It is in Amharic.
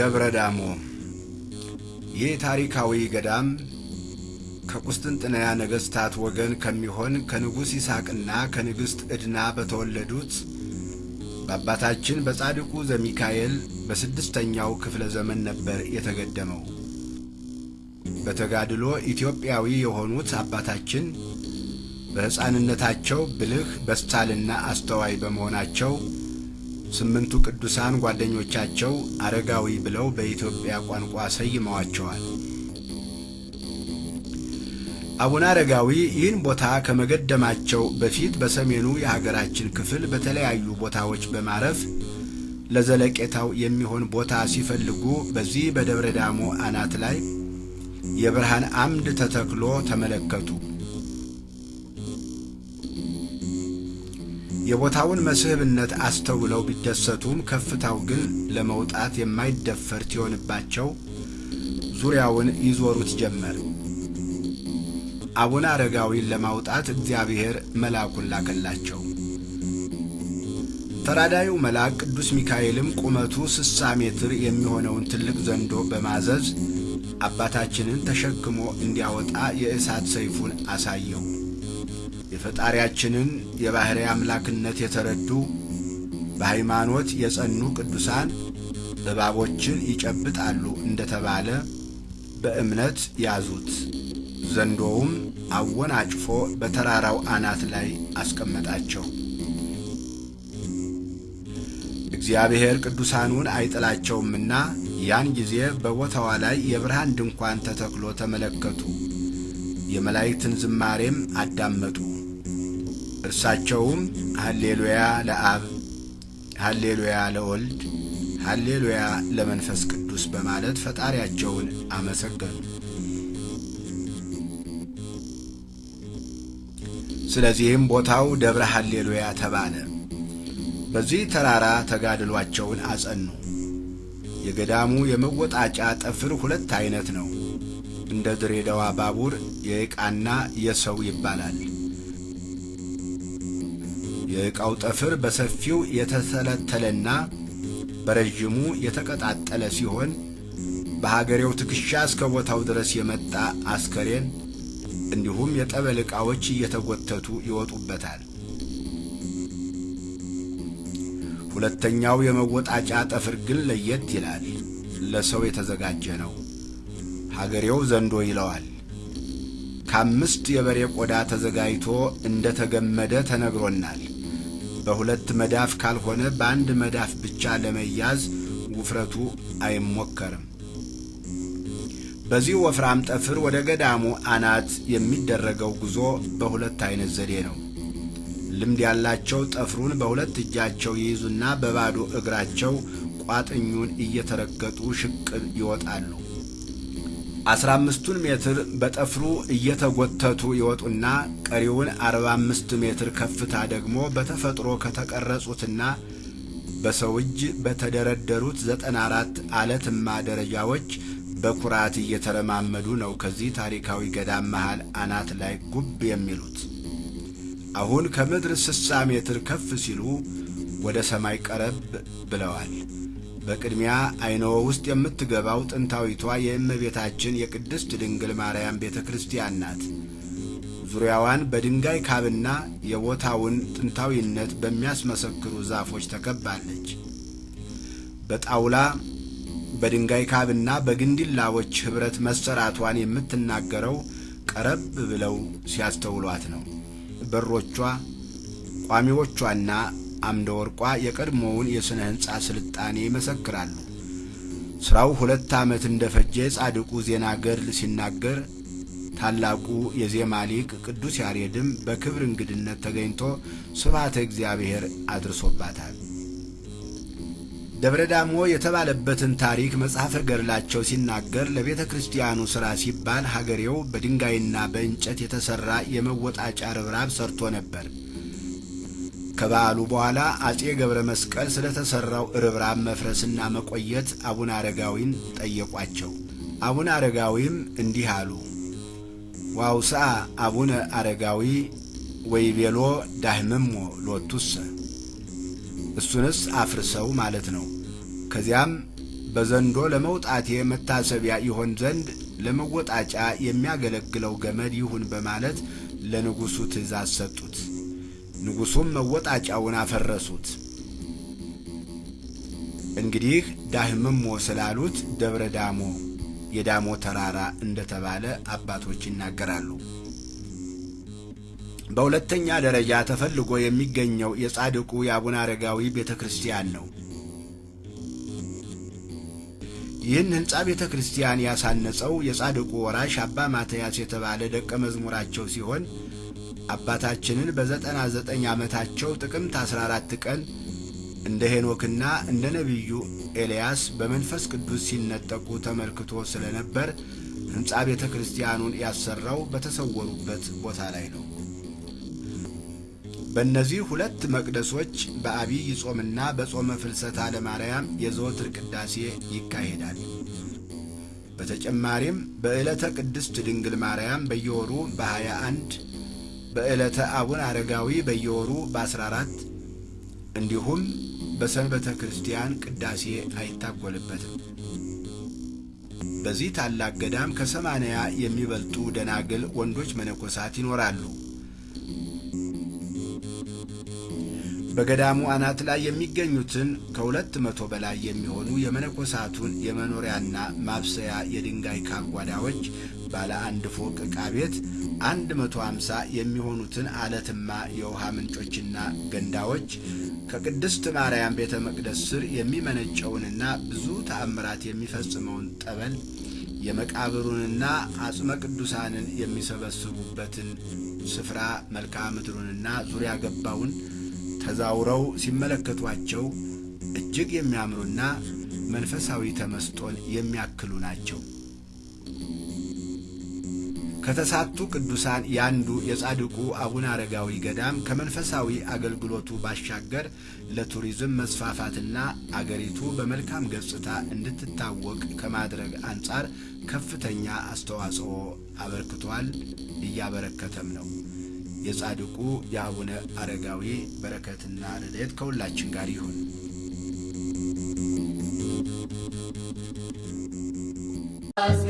ደብረ ዳሞ ይህ ታሪካዊ ገዳም ከቁስጥንጥንያ ነገሥታት ወገን ከሚሆን ከንጉሥ ይስሐቅና ከንግሥት ዕድና በተወለዱት በአባታችን በጻድቁ ዘሚካኤል በስድስተኛው ክፍለ ዘመን ነበር የተገደመው። በተጋድሎ ኢትዮጵያዊ የሆኑት አባታችን በሕፃንነታቸው ብልህ በሳልና አስተዋይ በመሆናቸው ስምንቱ ቅዱሳን ጓደኞቻቸው አረጋዊ ብለው በኢትዮጵያ ቋንቋ ሰይመዋቸዋል። አቡነ አረጋዊ ይህን ቦታ ከመገደማቸው በፊት በሰሜኑ የሀገራችን ክፍል በተለያዩ ቦታዎች በማረፍ ለዘለቄታው የሚሆን ቦታ ሲፈልጉ በዚህ በደብረ ዳሞ አናት ላይ የብርሃን አምድ ተተክሎ ተመለከቱ። የቦታውን መስህብነት አስተውለው ቢደሰቱም ከፍታው ግን ለመውጣት የማይደፈር ሲሆንባቸው ዙሪያውን ይዞሩት ጀመር። አቡነ አረጋዊን ለማውጣት እግዚአብሔር መልአኩን ላከላቸው። ተራዳዩ መልአክ ቅዱስ ሚካኤልም ቁመቱ ስሳ ሜትር የሚሆነውን ትልቅ ዘንዶ በማዘዝ አባታችንን ተሸክሞ እንዲያወጣ የእሳት ሰይፉን አሳየው። የፈጣሪያችንን የባሕርይ አምላክነት የተረዱ በሃይማኖት የጸኑ ቅዱሳን እባቦችን ይጨብጣሉ እንደተባለ በእምነት ያዙት። ዘንዶውም አወናጭፎ በተራራው አናት ላይ አስቀመጣቸው። እግዚአብሔር ቅዱሳኑን አይጥላቸውምና ያን ጊዜ በቦታዋ ላይ የብርሃን ድንኳን ተተክሎ ተመለከቱ። የመላእክትን ዝማሬም አዳመጡ። እርሳቸውም ሃሌሉያ ለአብ፣ ሃሌሉያ ለወልድ፣ ሃሌሉያ ለመንፈስ ቅዱስ በማለት ፈጣሪያቸውን አመሰገኑ። ስለዚህም ቦታው ደብረ ሃሌሉያ ተባለ። በዚህ ተራራ ተጋድሏቸውን አጸኑ። የገዳሙ የመወጣጫ ጠፍር ሁለት አይነት ነው። እንደ ድሬዳዋ ባቡር የዕቃና የሰው ይባላል። የዕቃው ጠፍር በሰፊው የተተለተለና በረዥሙ የተቀጣጠለ ሲሆን በሀገሬው ትከሻ እስከ ቦታው ድረስ የመጣ አስከሬን እንዲሁም የጠበል ዕቃዎች እየተጎተቱ ይወጡበታል። ሁለተኛው የመወጣጫ ጠፍር ግን ለየት ይላል። ለሰው የተዘጋጀ ነው። ሀገሬው ዘንዶ ይለዋል። ከአምስት የበሬ ቆዳ ተዘጋጅቶ እንደ ተገመደ ተነግሮናል። በሁለት መዳፍ ካልሆነ በአንድ መዳፍ ብቻ ለመያዝ ውፍረቱ አይሞከርም። በዚህ ወፍራም ጠፍር ወደ ገዳሙ አናት የሚደረገው ጉዞ በሁለት አይነት ዘዴ ነው። ልምድ ያላቸው ጠፍሩን በሁለት እጃቸው ይይዙና በባዶ እግራቸው ቋጥኙን እየተረገጡ ሽቅብ ይወጣሉ። አስራ አምስቱን ሜትር በጠፍሩ እየተጎተቱ ይወጡና ቀሪውን አርባ አምስት ሜትር ከፍታ ደግሞ በተፈጥሮ ከተቀረጹትና በሰው እጅ በተደረደሩት ዘጠና አራት አለትማ ደረጃዎች በኩራት እየተረማመዱ ነው ከዚህ ታሪካዊ ገዳም መሃል አናት ላይ ጉብ የሚሉት። አሁን ከምድር ስሳ ሜትር ከፍ ሲሉ ወደ ሰማይ ቀረብ ብለዋል። በቅድሚያ አይነወ ውስጥ የምትገባው ጥንታዊቷ የእመቤታችን የቅድስት ድንግል ማርያም ቤተ ክርስቲያን ናት። ዙሪያዋን በድንጋይ ካብና የቦታውን ጥንታዊነት በሚያስመሰክሩ ዛፎች ተከባለች። በጣውላ በድንጋይ ካብና በግንዲላዎች ኅብረት መሰራቷን የምትናገረው ቀረብ ብለው ሲያስተውሏት ነው። በሮቿ ቋሚዎቿና አምደ ወርቋ የቀድሞውን የሥነ ሕንፃ ስልጣኔ ይመሰክራሉ። ሥራው ሁለት ዓመት እንደ ፈጀ ጻድቁ ዜና ገድል ሲናገር ታላቁ የዜማ ሊቅ ቅዱስ ያሬድም በክብር እንግድነት ተገኝቶ ስብሐተ እግዚአብሔር አድርሶባታል። ደብረ ዳሞ የተባለበትን ታሪክ መጽሐፈ ገድላቸው ሲናገር ለቤተ ክርስቲያኑ ሥራ ሲባል ሀገሬው በድንጋይና በእንጨት የተሠራ የመወጣጫ ርብራብ ሰርቶ ነበር። ከበዓሉ በኋላ አጼ ገብረ መስቀል ስለ ተሠራው ርብራብ መፍረስና መቆየት አቡነ አረጋዊን ጠየቋቸው። አቡነ አረጋዊም እንዲህ አሉ። ዋውስአ አቡነ አረጋዊ ወይቤሎ ዳህምሞ ሎቱሰ እሱንስ አፍርሰው ማለት ነው። ከዚያም በዘንዶ ለመውጣቴ መታሰቢያ ይሆን ዘንድ ለመወጣጫ የሚያገለግለው ገመድ ይሁን በማለት ለንጉሡ ትእዛዝ ሰጡት። ንጉሡም መወጣጫውን አፈረሱት። እንግዲህ ዳህምሞ ስላሉት ደብረ ዳሞ የዳሞ ተራራ እንደተባለ አባቶች ይናገራሉ። በሁለተኛ ደረጃ ተፈልጎ የሚገኘው የጻድቁ የአቡነ አረጋዊ ቤተ ክርስቲያን ነው። ይህን ሕንፃ ቤተ ክርስቲያን ያሳነጸው የጻድቁ ወራሽ አባ ማትያስ የተባለ ደቀ መዝሙራቸው ሲሆን አባታችንን በዘጠና ዘጠኝ ዓመታቸው ጥቅምት 14 ቀን እንደ ሄኖክና እንደ ነቢዩ ኤልያስ በመንፈስ ቅዱስ ሲነጠቁ ተመልክቶ ስለነበር ሕንፃ ቤተ ክርስቲያኑን ያሰራው በተሰወሩበት ቦታ ላይ ነው። በእነዚህ ሁለት መቅደሶች በአብይ ጾምና በጾመ ፍልሰታ ለማርያም የዘወትር ቅዳሴ ይካሄዳል። በተጨማሪም በዕለተ ቅድስት ድንግል ማርያም በየወሩ በ21 በዕለተ አቡነ አረጋዊ በየወሩ በ14 እንዲሁም በሰንበተ ክርስቲያን ቅዳሴ አይታጎልበትም። በዚህ ታላቅ ገዳም ከሰማንያ የሚበልጡ ደናግል ወንዶች መነኮሳት ይኖራሉ። በገዳሙ አናት ላይ የሚገኙትን ከሁለት መቶ በላይ የሚሆኑ የመነኮሳቱን የመኖሪያና ማብሰያ የድንጋይ ካጓዳዎች ባለ አንድ ፎቅ ዕቃ ቤት አንድ መቶ አምሳ የሚሆኑትን አለትማ የውሃ ምንጮችና ገንዳዎች ከቅድስት ማርያም ቤተ መቅደስ ስር የሚመነጨውንና ብዙ ተአምራት የሚፈጽመውን ጠበል የመቃብሩንና አጽመ ቅዱሳንን የሚሰበስቡበትን ስፍራ መልክዓ ምድሩንና ዙሪያ ገባውን ተዛውረው ሲመለከቷቸው እጅግ የሚያምሩና መንፈሳዊ ተመስጦን የሚያክሉ ናቸው። ከተሳቱ ቅዱሳን ያንዱ የጻድቁ አቡነ አረጋዊ ገዳም ከመንፈሳዊ አገልግሎቱ ባሻገር ለቱሪዝም መስፋፋትና አገሪቱ በመልካም ገጽታ እንድትታወቅ ከማድረግ አንጻር ከፍተኛ አስተዋጽኦ አበርክቷል፣ እያበረከተም ነው። የጻድቁ የአቡነ አረጋዊ በረከትና ረድኤት ከሁላችን ጋር ይሁን። ቅዱስ